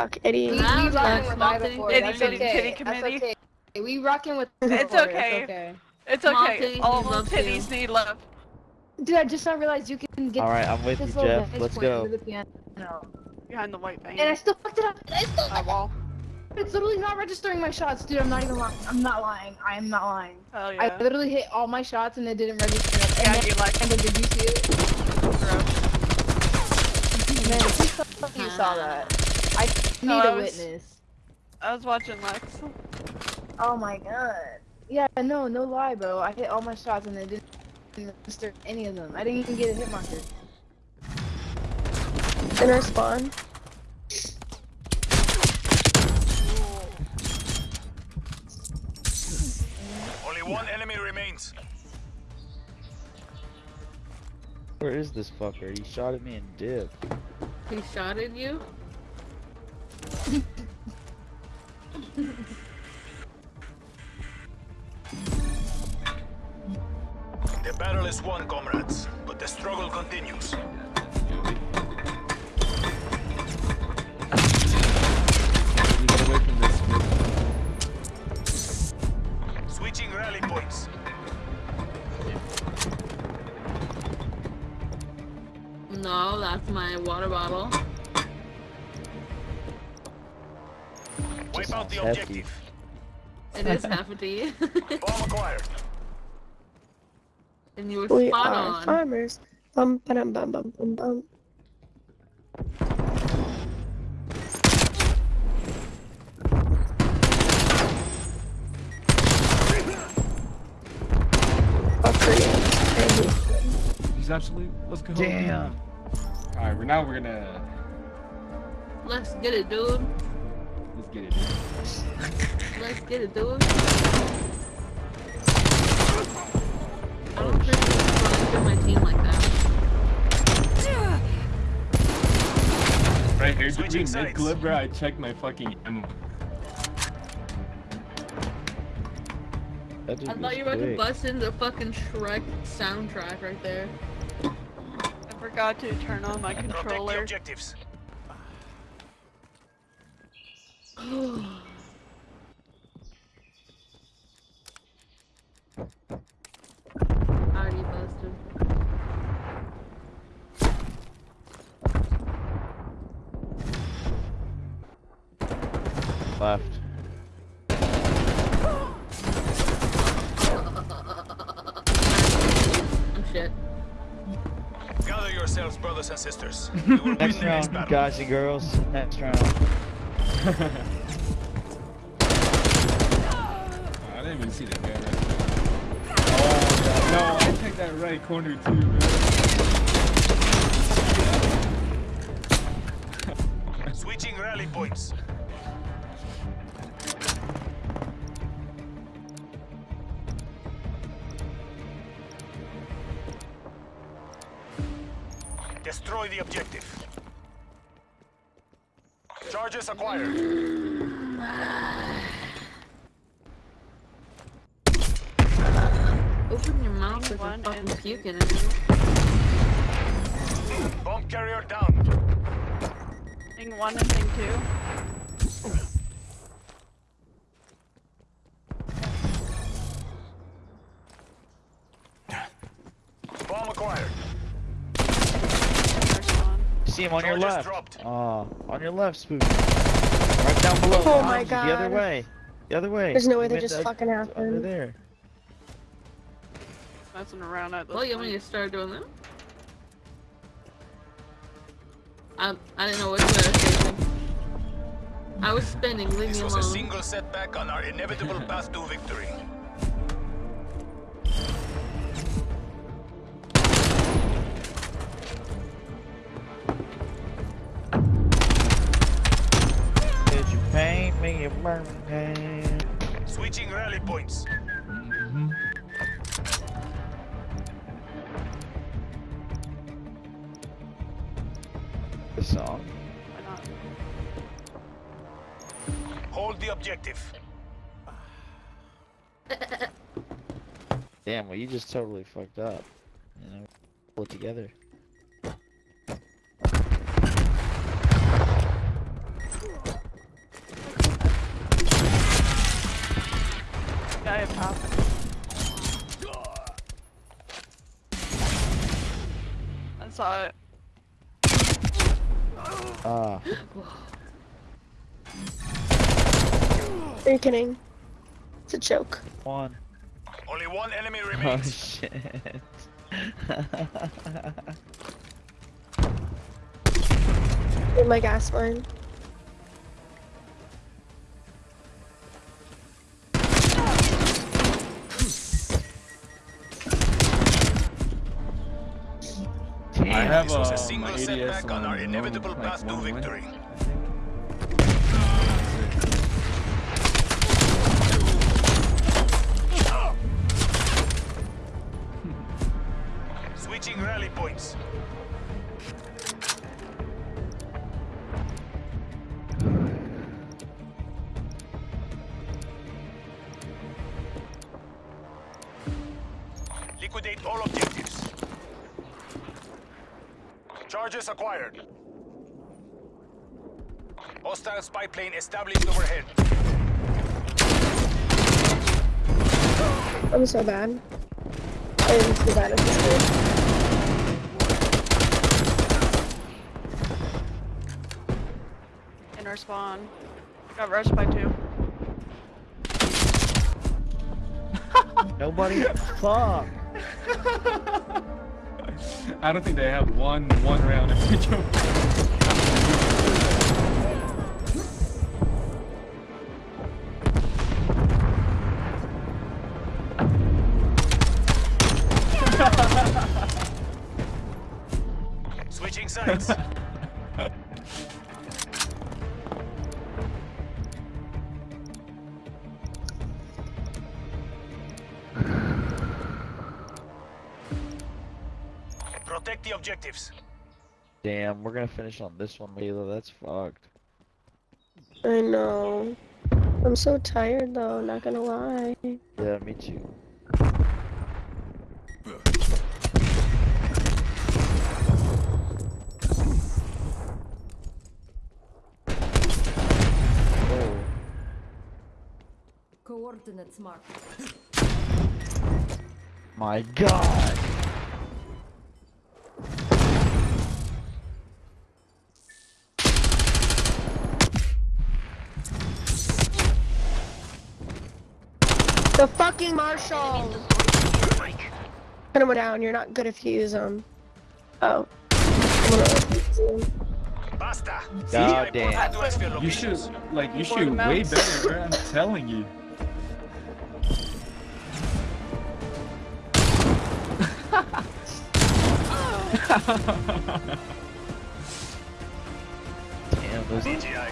fuck, Eddie. We, we Nah, rocking with small I titty- before. titty- That's titty- okay. titty That's committee. okay. We rocking with It's before, okay. okay. It's Small okay. titties All need love, titties too. need love. Dude, I just now realized you can get Alright, I'm with you, this little Jeff. vantage Let's point go. under the piano. Behind the white van. And I still fucked it up. I still My wall. It's literally not registering my shots, dude. I'm not even lying. I'm not lying. I am not lying. Hell I yeah. literally hit all my shots and it didn't register. them. Yeah, And you like then, and then did you see it? gross. Man, please tell me you saw that. I need No, I a was- witness. I was watching Lex. Oh my god. Yeah, no, no lie, bro. I hit all my shots and it didn't register any of them. I didn't even get a hit marker. In our spawn. Only one enemy remains. Where is this fucker? He shot at me and dipped. He shot at you? The battle is won, comrades, but the struggle continues. Switching rally points. No, that's my water bottle. Wipe out the Hefty. objective. It is half a tea. Bomb acquired. and you were We spot are on. farmers. Bum bum bum bum bum bum. He's absolute. Let's go. Damn. Alright, we're now we're gonna. Let's get it, dude. Let's get it. Let's get it, dude. I don't oh, think you run through my team like that. Right here, Switching dude, mid clip, bro. I checked my fucking ammo. I thought you were about to bust in the fucking Shrek soundtrack right there. I forgot to turn on my controller. objectives. Left. I'm shit. Gather yourselves, brothers and sisters. We will win Next round, guys and girls. Next round. didn't even see the camera. Oh, no, I checked that right corner too, bro. Switching rally points. Destroy the objective. Charges acquired. Your One I'm fucking and- puking at. Bomb carrier down. Thing one and thing two. Bomb acquired. See him on your left. dropped. Oh, on your left, Spook. Right down below. Oh my god. The other way. The other way. There's no way He that just up- fucking Over there. Messing around at this Well, you want me to start doing that? I, um, I didn't know which way I was facing. I was spinning, leave This me was a single setback on our inevitable path to victory. Did you paint me a burning Switching rally points. The song. Why not? Hold the objective. Damn, well, you just totally fucked up. You know, pull it together. Ah, Are you kidding? It's a joke. one. Only one enemy remains. Oh shit. In my gas line. Have This was a single my setback ADS on our inevitable like, path to win. victory. Switching rally points. Liquidate all objectives. Charges acquired. Hostile spy plane established overhead. I'm so bad. I am so bad at this game. In our spawn. Got rushed by two. Nobody. Fuck. I don't think they have one one round if jump. Switching sides. Protect the objectives. Damn, we're gonna finish on this one, Layla. That's fucked. I know. I'm so tired though, not gonna lie. Yeah, me too. Oh, Coordinates marked. my god! The fucking Marshall! Put him down, you're not good if you use them. Oh. I'm gonna use 'em. Basta. God damn. brought to exfil You should like you Board shoot way better, bro. I'm telling you. Damn, those CGI.